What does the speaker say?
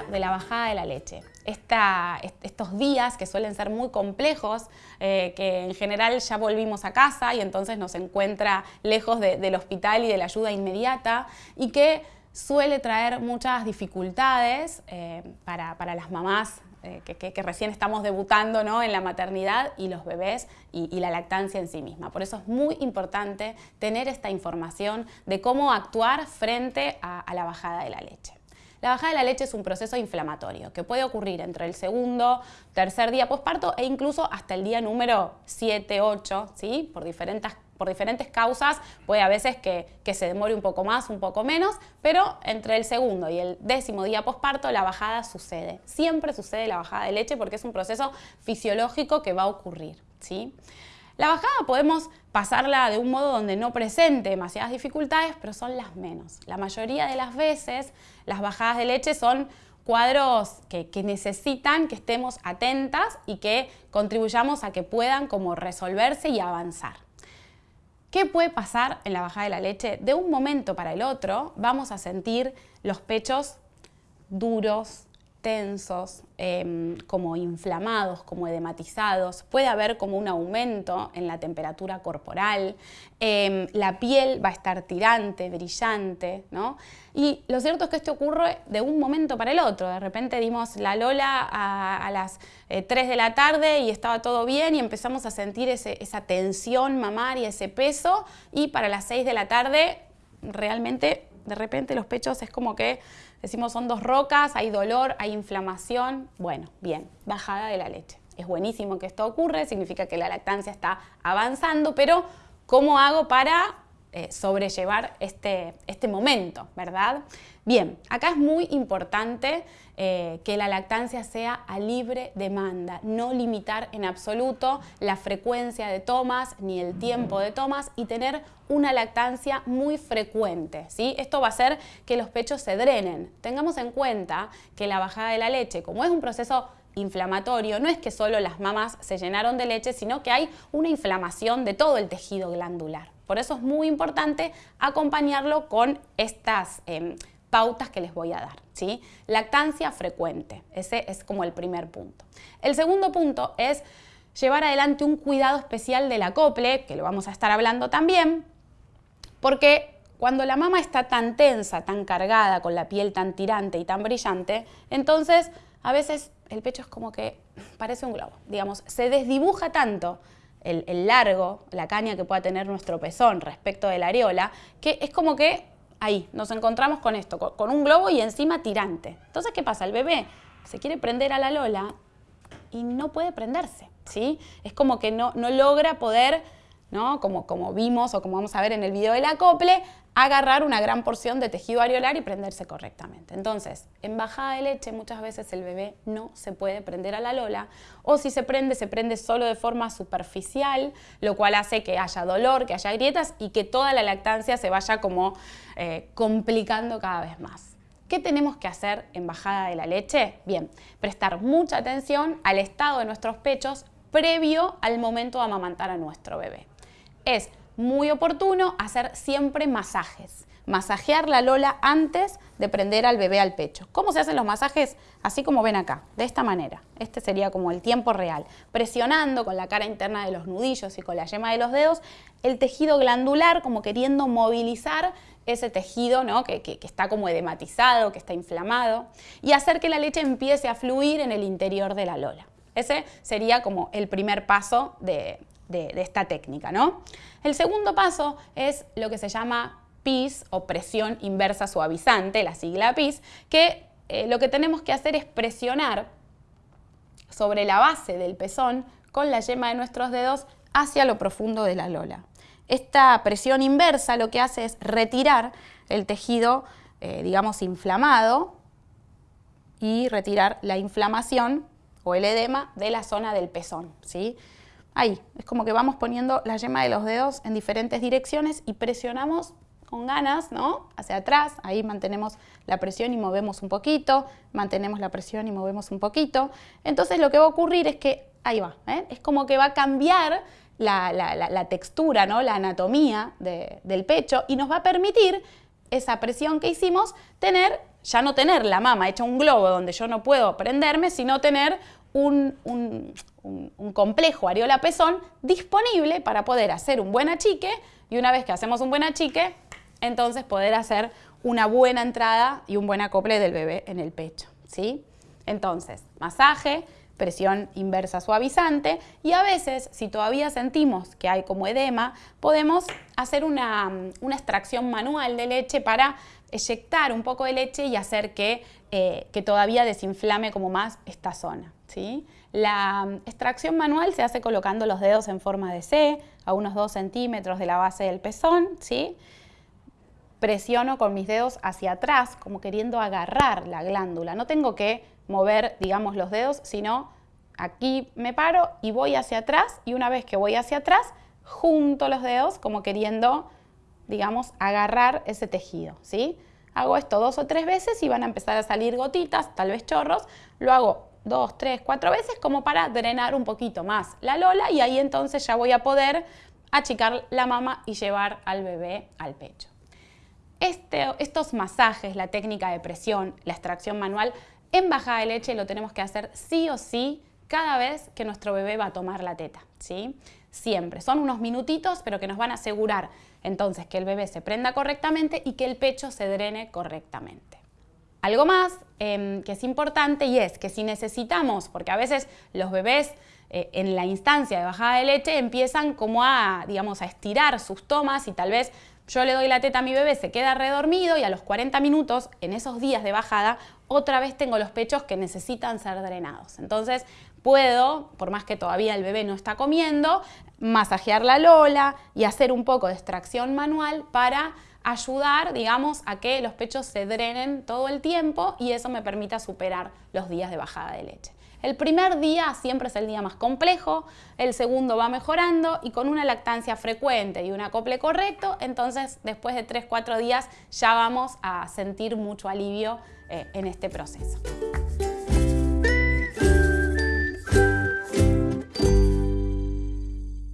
de la bajada de la leche. estos días que suelen ser muy complejos, eh, que en general ya volvimos a casa y entonces nos encuentra lejos del hospital y de la ayuda inmediata y que suele traer muchas dificultades eh, para, las mamás eh, que, recién estamos debutando ¿no? en la maternidad y los bebés y, la lactancia en sí misma. Por eso es muy importante tener esta información de cómo actuar frente a, la bajada de la leche. La bajada de la leche es un proceso inflamatorio que puede ocurrir entre el segundo, tercer día posparto e incluso hasta el día número 7, 8, ¿sí? por diferentes por diferentes causas, puede a veces que, se demore un poco más, un poco menos, pero entre el segundo y el décimo día posparto la bajada sucede. Siempre sucede la bajada de leche porque es un proceso fisiológico que va a ocurrir. ¿sí? La bajada podemos pasarla de un modo donde no presente demasiadas dificultades, pero son las menos. La mayoría de las veces las bajadas de leche son cuadros que, necesitan que estemos atentas y que contribuyamos a que puedan como resolverse y avanzar. ¿Qué puede pasar en la bajada de la leche? De un momento para el otro vamos a sentir los pechos duros, tensos, em, como inflamados, como edematizados, puede haber como un aumento en la temperatura corporal, em, la piel va a estar tirante, brillante, ¿no? Y lo cierto es que esto ocurre de un momento para el otro, de repente dimos la lola a, las 3 eh, de la tarde y estaba todo bien y empezamos a sentir esa tensión mamaria, ese peso. Y para las 6 de la tarde realmente de repente los pechos es como que decimos son dos rocas, hay dolor, hay inflamación, bueno, bien, bajada de la leche. Es buenísimo que esto ocurre, significa que la lactancia está avanzando, pero ¿cómo hago para eh, sobrellevar este, este momento, verdad? Bien, acá es muy importante eh, que la lactancia sea a libre demanda, no limitar en absoluto la frecuencia de tomas ni el tiempo de tomas y tener una lactancia muy frecuente. ¿sí? Esto va a hacer que los pechos se drenen. Tengamos en cuenta que la bajada de la leche, como es un proceso inflamatorio, no es que solo las mamas se llenaron de leche, sino que hay una inflamación de todo el tejido glandular. Por eso es muy importante acompañarlo con estas em, pautas que les voy a dar. ¿sí? Lactancia frecuente, ese es como el primer punto. El segundo punto es llevar adelante un cuidado especial del acople, que lo vamos a estar hablando también, porque cuando la mama está tan tensa, tan cargada, con la piel tan tirante y tan brillante, entonces a veces el pecho es como que parece un globo, digamos, se desdibuja tanto el, largo, la caña que pueda tener nuestro pezón respecto de la areola, que es como que ahí, nos encontramos con esto, con, un globo y encima tirante. Entonces, ¿qué pasa? El bebé se quiere prender a la lola y no puede prenderse, ¿sí? Es como que no, no logra poder, ¿no? Como, como vimos o como vamos a ver en el video del acople, agarrar una gran porción de tejido areolar y prenderse correctamente. Entonces, en bajada de leche muchas veces el bebé no se puede prender a la lola o si se prende, se prende solo de forma superficial, lo cual hace que haya dolor, que haya grietas y que toda la lactancia se vaya como eh, complicando cada vez más. ¿Qué tenemos que hacer en bajada de la leche? Bien, prestar mucha atención al estado de nuestros pechos previo al momento de amamantar a nuestro bebé. Es muy oportuno hacer siempre masajes. Masajear la lola antes de prender al bebé al pecho. ¿Cómo se hacen los masajes? Así como ven acá, de esta manera. Este sería como el tiempo real. Presionando con la cara interna de los nudillos y con la yema de los dedos el tejido glandular, como queriendo movilizar ese tejido ¿no? que, está como edematizado, que está inflamado, y hacer que la leche empiece a fluir en el interior de la lola. Ese sería como el primer paso de, de, esta técnica. ¿no? El segundo paso es lo que se llama PIS o presión inversa suavizante, la sigla PIS, que eh, lo que tenemos que hacer es presionar sobre la base del pezón con la yema de nuestros dedos hacia lo profundo de la lola. Esta presión inversa lo que hace es retirar el tejido, eh, digamos, inflamado y retirar la inflamación o el edema de la zona del pezón. ¿sí? Ahí, es como que vamos poniendo la yema de los dedos en diferentes direcciones y presionamos con ganas, ¿no? Hacia atrás, ahí mantenemos la presión y movemos un poquito, mantenemos la presión y movemos un poquito. Entonces lo que va a ocurrir es que, ahí va, ¿eh? es como que va a cambiar la, textura, ¿no? la anatomía del pecho y nos va a permitir esa presión que hicimos, tener, ya no tener la mama hecha un globo donde yo no puedo prenderme, sino tener un, complejo areola-pezón disponible para poder hacer un buen achique y una vez que hacemos un buen achique, entonces poder hacer una buena entrada y un buen acople del bebé en el pecho. ¿sí? Entonces, masaje, presión inversa suavizante y a veces, si todavía sentimos que hay como edema, podemos hacer una, extracción manual de leche para eyectar un poco de leche y hacer que, eh, que todavía desinflame como más esta zona. ¿sí? La extracción manual se hace colocando los dedos en forma de C, a unos 2 centímetros de la base del pezón, ¿sí? presiono con mis dedos hacia atrás, como queriendo agarrar la glándula. No tengo que mover, digamos, los dedos, sino aquí me paro y voy hacia atrás y una vez que voy hacia atrás, junto los dedos como queriendo, digamos, agarrar ese tejido, ¿sí? Hago esto dos o tres veces y van a empezar a salir gotitas, tal vez chorros. Lo hago dos, tres, cuatro veces como para drenar un poquito más la lola y ahí entonces ya voy a poder achicar la mama y llevar al bebé al pecho. Este, estos masajes, la técnica de presión, la extracción manual, en bajada de leche lo tenemos que hacer sí o sí cada vez que nuestro bebé va a tomar la teta, ¿sí? Siempre. Son unos minutitos, pero que nos van a asegurar entonces que el bebé se prenda correctamente y que el pecho se drene correctamente. Algo más em, que es importante y es que si necesitamos, porque a veces los bebés eh, en la instancia de bajada de leche empiezan como a, digamos, a estirar sus tomas y tal vez yo le doy la teta a mi bebé, se queda redormido y a los 40 minutos, en esos días de bajada, otra vez tengo los pechos que necesitan ser drenados. Entonces puedo, por más que todavía el bebé no está comiendo, masajear la lola y hacer un poco de extracción manual para ayudar, digamos, a que los pechos se drenen todo el tiempo y eso me permita superar los días de bajada de leche. El primer día siempre es el día más complejo, el segundo va mejorando y con una lactancia frecuente y un acople correcto, entonces después de 3-4 días ya vamos a sentir mucho alivio eh, en este proceso.